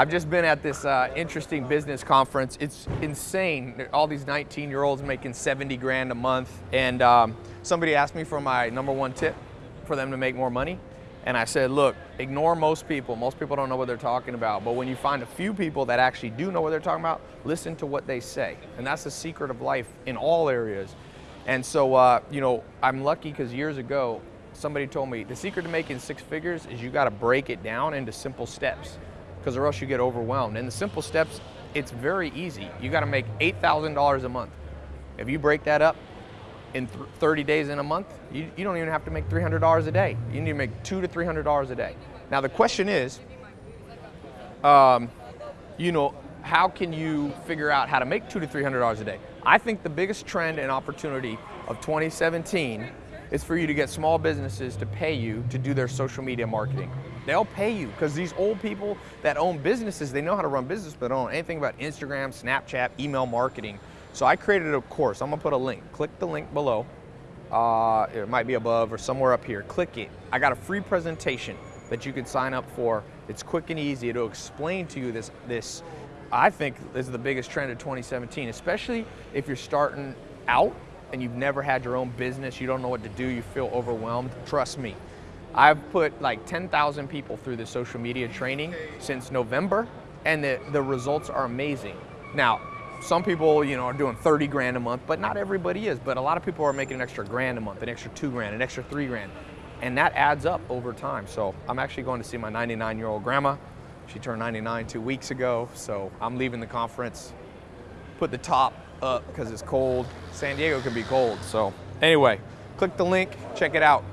I've just been at this uh, interesting business conference. It's insane. All these 19 year olds making 70 grand a month. And um, somebody asked me for my number one tip for them to make more money. And I said, look, ignore most people. Most people don't know what they're talking about. But when you find a few people that actually do know what they're talking about, listen to what they say. And that's the secret of life in all areas. And so, uh, you know, I'm lucky because years ago, somebody told me the secret to making six figures is you got to break it down into simple steps because or else you get overwhelmed. And the simple steps, it's very easy. You got to make $8,000 a month. If you break that up in 30 days in a month, you, you don't even have to make $300 a day. You need to make two to $300 a day. Now the question is, um, you know, how can you figure out how to make two to $300 a day? I think the biggest trend and opportunity of 2017 is for you to get small businesses to pay you to do their social media marketing. They'll pay you because these old people that own businesses, they know how to run business, but don't know anything about Instagram, Snapchat, email marketing. So I created a course. I'm gonna put a link. Click the link below. Uh, it might be above or somewhere up here. Click it. I got a free presentation that you can sign up for. It's quick and easy. It'll explain to you this, this I think is the biggest trend of 2017, especially if you're starting out and you've never had your own business, you don't know what to do, you feel overwhelmed. Trust me, I've put like 10,000 people through the social media training since November, and the, the results are amazing. Now, some people, you know, are doing 30 grand a month, but not everybody is. But a lot of people are making an extra grand a month, an extra two grand, an extra three grand. And that adds up over time. So I'm actually going to see my 99 year old grandma. She turned 99 two weeks ago. So I'm leaving the conference, put the top up because it's cold. San Diego can be cold. So anyway, click the link, check it out.